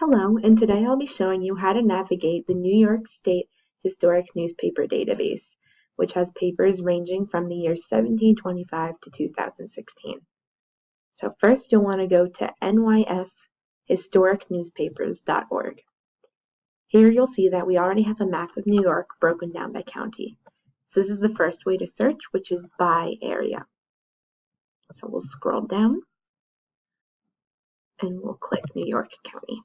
Hello, and today I'll be showing you how to navigate the New York State Historic Newspaper Database, which has papers ranging from the years 1725 to 2016. So first you'll want to go to nyshistoricnewspapers.org. Here you'll see that we already have a map of New York broken down by county. So this is the first way to search, which is by area. So we'll scroll down and we'll click New York County.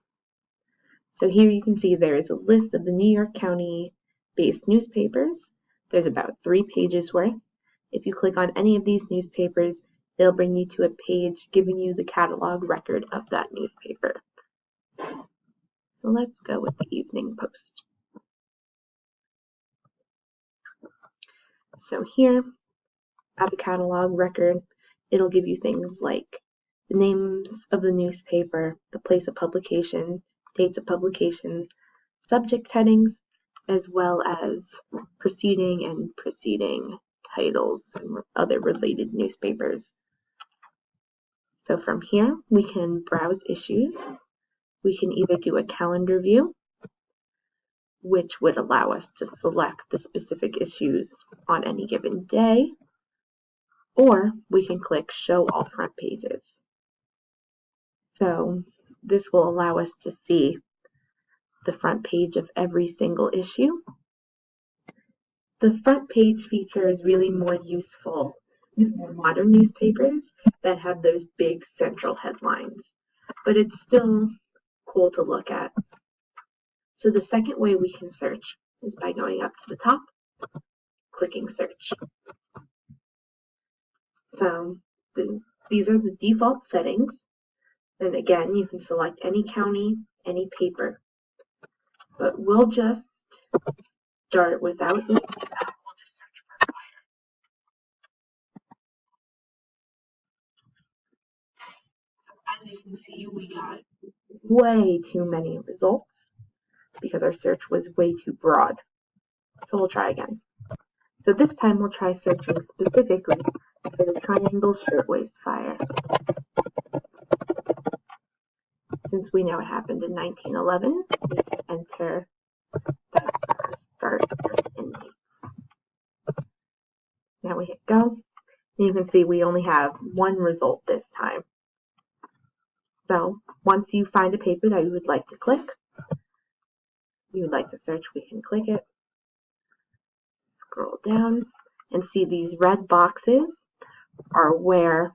So here you can see there is a list of the New York County based newspapers. There's about three pages worth. If you click on any of these newspapers, they'll bring you to a page giving you the catalog record of that newspaper. So let's go with the Evening Post. So here at the catalog record, it'll give you things like the names of the newspaper, the place of publication, dates of publication, subject headings, as well as preceding and preceding titles and other related newspapers. So from here, we can browse issues. We can either do a calendar view, which would allow us to select the specific issues on any given day, or we can click Show All Front Pages. So this will allow us to see the front page of every single issue. The front page feature is really more useful with more modern newspapers that have those big central headlines, but it's still cool to look at. So the second way we can search is by going up to the top, clicking search. So the, these are the default settings. And again, you can select any county, any paper. But we'll just start without of. We'll just search for fire. As you can see, we got way too many results because our search was way too broad. So we'll try again. So this time we'll try searching specifically for the Triangle Shirtwaist Fire we know it happened in 1911, enter start and dates. Now we hit go. And you can see we only have one result this time. So once you find a paper that you would like to click, you would like to search, we can click it. Scroll down and see these red boxes are where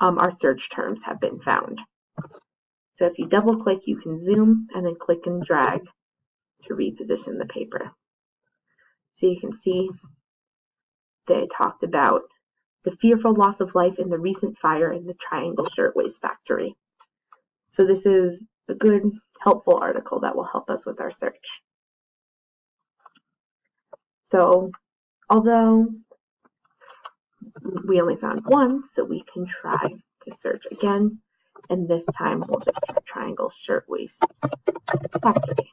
um, our search terms have been found. So if you double click, you can zoom and then click and drag to reposition the paper. So you can see they talked about the fearful loss of life in the recent fire in the Triangle Shirtwaist Factory. So this is a good, helpful article that will help us with our search. So although we only found one, so we can try to search again and this time we'll just try triangle shirtwaist factory.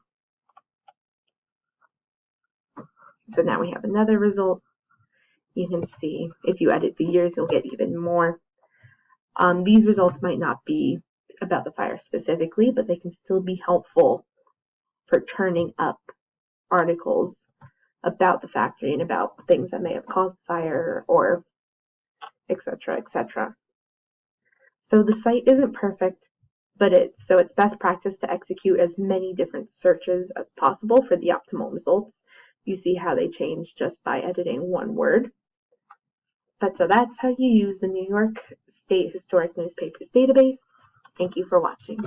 So now we have another result. You can see if you edit the years, you'll get even more. Um, these results might not be about the fire specifically, but they can still be helpful for turning up articles about the factory and about things that may have caused fire or etc. etc. So the site isn't perfect, but it's so it's best practice to execute as many different searches as possible for the optimal results. You see how they change just by editing one word. But so that's how you use the New York State Historic Newspapers database. Thank you for watching.